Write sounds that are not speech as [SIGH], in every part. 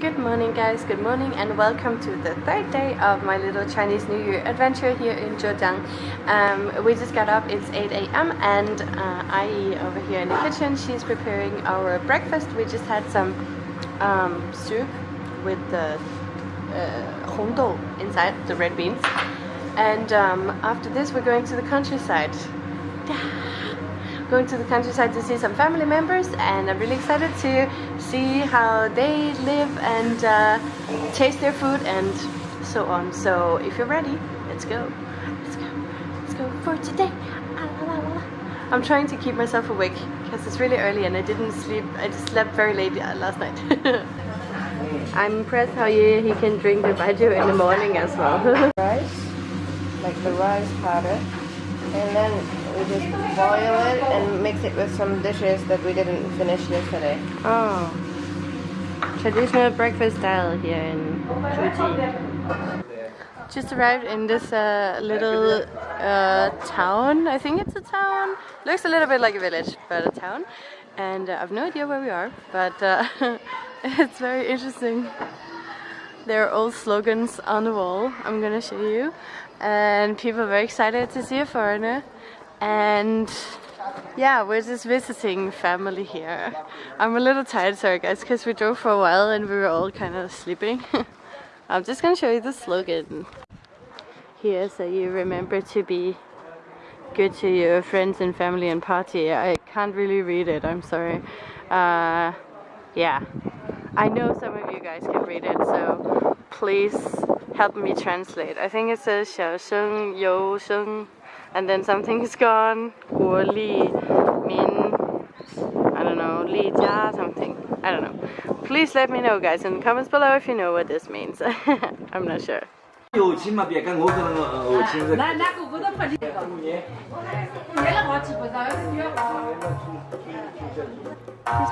Good morning guys, good morning and welcome to the third day of my little Chinese New Year adventure here in Zhejiang. Um, we just got up, it's 8 a.m. and uh, Ai over here in the kitchen, she's preparing our breakfast. We just had some um, soup with the uh, hongdou inside, the red beans. And um, after this we're going to the countryside going to the countryside to see some family members and I'm really excited to see how they live and uh, taste their food and so on. So if you're ready, let's go. Let's go. Let's go for today. I'm trying to keep myself awake because it's really early and I didn't sleep. I just slept very late uh, last night. [LAUGHS] I'm impressed how you, he can drink the baijiu in the morning as well. [LAUGHS] rice, like the rice powder, and then we just boil it and mix it with some dishes that we didn't finish yesterday. Oh. Traditional breakfast style here in Zhuji. Just arrived in this uh, little uh, town. I think it's a town. Looks a little bit like a village, but a town. And uh, I have no idea where we are, but uh, [LAUGHS] it's very interesting. There are old slogans on the wall. I'm gonna show you. And people are very excited to see a foreigner and yeah, we're just visiting family here. I'm a little tired, sorry guys, because we drove for a while and we were all kind of sleeping. [LAUGHS] I'm just gonna show you the slogan here so you remember to be good to your friends and family and party. I can't really read it, I'm sorry. Uh, yeah, I know some of you guys can read it, so please help me translate. I think it says 小声有声 and then something is gone. Guo Li Min I don't know, Li Jia something. I don't know. Please let me know guys in the comments below if you know what this means. [LAUGHS] I'm not sure. He's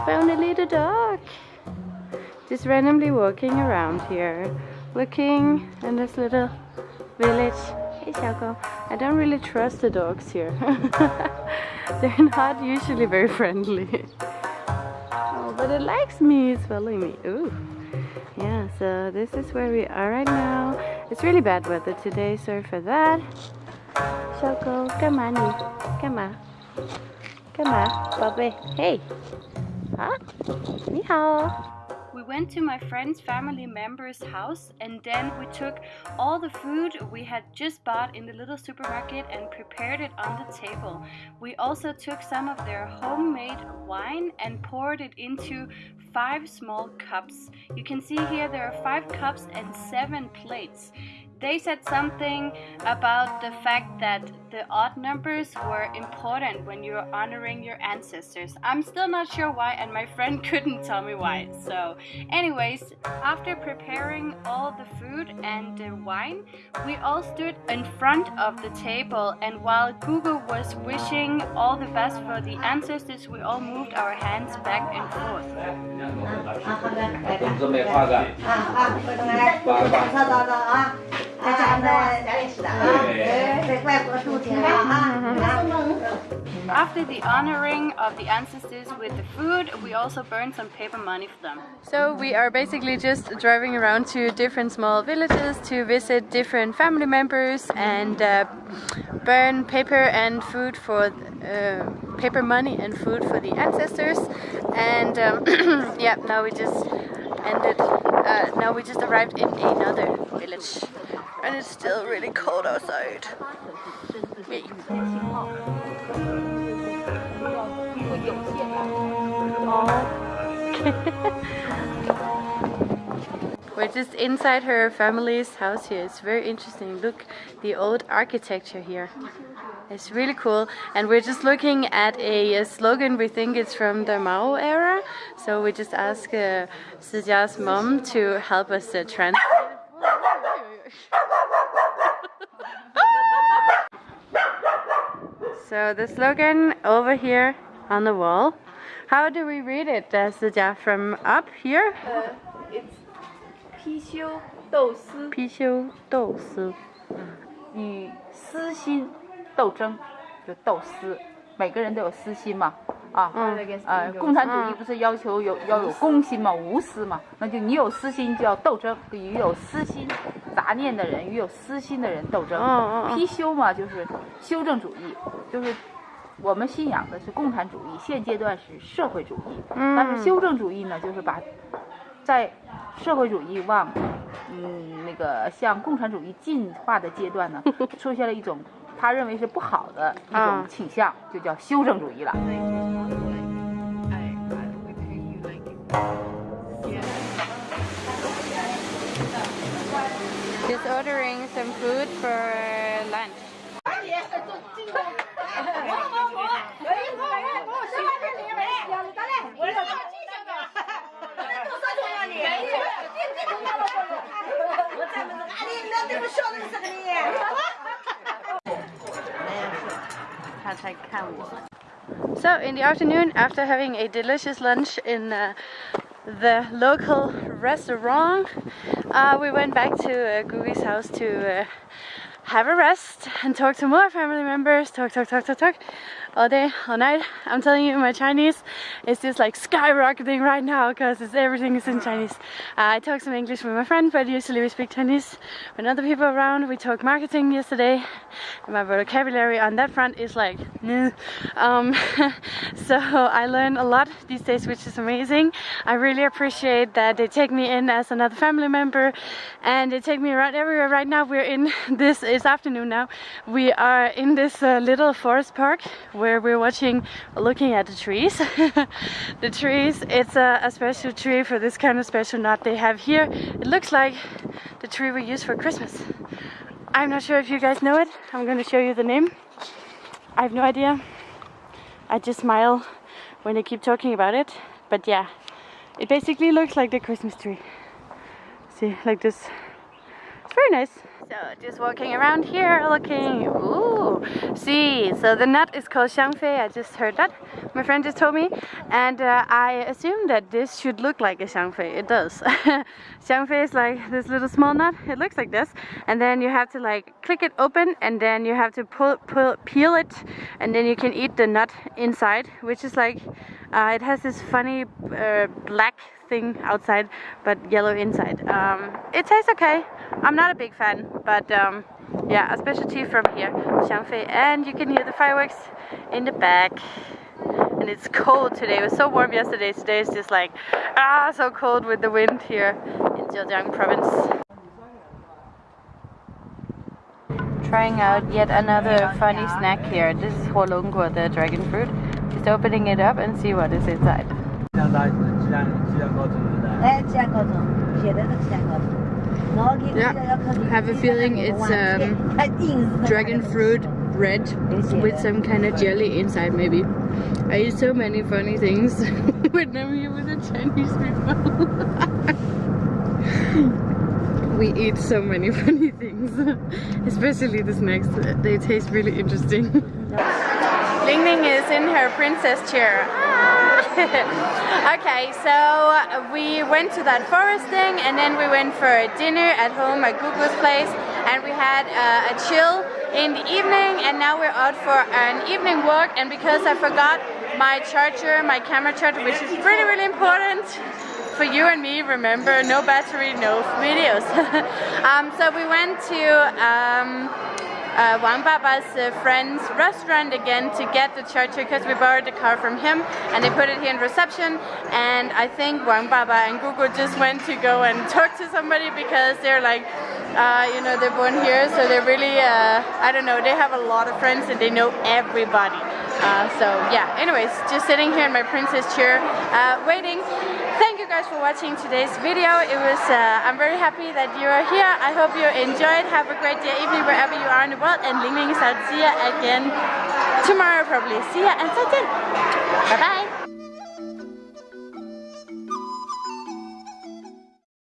found a little dog. Just randomly walking around here, looking in this little village. Hey Xiaoko. I don't really trust the dogs here. [LAUGHS] They're not usually very friendly. oh, but it likes me, it's following me. Ooh. Yeah, so this is where we are right now. It's really bad weather today, sorry for that. Xiaoko, come on, come on. Come on, Bobby. Hey. Huh? Ni hao. We went to my friend's family member's house and then we took all the food we had just bought in the little supermarket and prepared it on the table. We also took some of their homemade wine and poured it into five small cups. You can see here there are five cups and seven plates they said something about the fact that the odd numbers were important when you're honoring your ancestors. I'm still not sure why and my friend [LAUGHS] couldn't tell me why. So anyways, after preparing all the food and the wine, we all stood in front of the table and while Google was wishing all the best for the ancestors, we all moved our hands back and forth. After the honoring of the ancestors with the food, we also burned some paper money for them. So we are basically just driving around to different small villages to visit different family members and uh, burn paper and food for uh, paper money and food for the ancestors. And um, [CLEARS THROAT] yeah, now we just ended. Uh, now we just arrived in another village and it's still really cold outside. [LAUGHS] We're just inside her family's house here. It's very interesting. Look, the old architecture here. It's really cool. And we're just looking at a, a slogan. We think it's from the Mao era. So we just asked uh, mom to help us uh, translate. So the slogan over here on the wall, how do we read it, uh, Sija, from up here? Uh, it's 批修斗私。批修斗私，与私心斗争，就斗私。每个人都有私心嘛。啊，呃，共产主义不是要求有要有公心嘛，无私嘛，那就你有私心就要斗争，与有私心杂念的人与有私心的人斗争。批修嘛，就是修正主义，就是我们信仰的是共产主义，现阶段是社会主义，但是修正主义呢，就是把在社会主义往嗯那个向共产主义进化的阶段呢，[LAUGHS] 出现了一种。他认为是不好的一种倾向，就叫修正主义了。Just ordering some food for lunch. 他才看我。So in the afternoon, after having a delicious lunch in uh, the local restaurant, uh, we went back to uh, house to uh, have a rest and talk to more family members, talk, talk, talk, talk, talk, all day, all night. I'm telling you, my Chinese is just like skyrocketing right now because everything is in Chinese. Uh, I talk some English with my friend, but usually we speak Chinese when other people are around. We talked marketing yesterday, and my vocabulary on that front is like, um, [LAUGHS] so I learn a lot these days, which is amazing. I really appreciate that they take me in as another family member, and they take me around everywhere. Right now, we're in this is afternoon now. We are in this uh, little forest park where we're watching, looking at the trees. [LAUGHS] the trees, it's a, a, special tree for this kind of special nut they have here. It looks like the tree we use for Christmas. I'm not sure if you guys know it. I'm going to show you the name. I have no idea. I just smile when they keep talking about it. But yeah, it basically looks like the Christmas tree. See, like this. It's very nice. So just walking around here looking, ooh, see, so the nut is called xiangfei, I just heard that, my friend just told me, and uh, I assume that this should look like a xiangfei, it does. [LAUGHS] xiangfei is like this little small nut, it looks like this, and then you have to like click it open, and then you have to pull, pull peel it, and then you can eat the nut inside, which is like, uh, it has this funny uh, black thing outside but yellow inside. Um, it tastes okay. I'm not a big fan but um, yeah a specialty from here, Xiangfei and you can hear the fireworks in the back and it's cold today. It was so warm yesterday. Today is just like ah so cold with the wind here in Zhejiang province. Trying out yet another funny snack here. This is Huolongguo, the dragon fruit. Opening it up and see what is inside. Yeah, I have a feeling it's um, dragon fruit bread with some kind of jelly inside maybe. I eat so many funny things [LAUGHS] when I'm here with the Chinese people. [LAUGHS] we eat so many [LAUGHS] funny things, especially the snacks. They taste really interesting. Ling Ling is in her princess chair. [LAUGHS] okay, so we went to that forest thing and then we went for dinner at home at Google's place and we had uh, a chill in the evening and now we're out for an evening walk and because I forgot my charger, my camera charger, which is really, really important for you and me, remember, no battery, no videos. [LAUGHS] um, so we went to um, uh, Wang Baba's uh, friend's restaurant again to get the charger because we borrowed the car from him and they put it here in reception. And I think Wang Baba and Google just went to go and [LAUGHS] talk to somebody because they're like uh, you know they're born here. So they're really uh, I don't know they have a lot of friends and they know everybody. Uh, so yeah anyways just sitting here in my princess chair uh, waiting. Thank you guys for watching today's video. It was, uh, I'm very happy that you are here. I hope you enjoyed. Have a great day, evening, wherever you are in the world. And Ling Ling out. See you again tomorrow probably. See ya and 再见. Bye bye.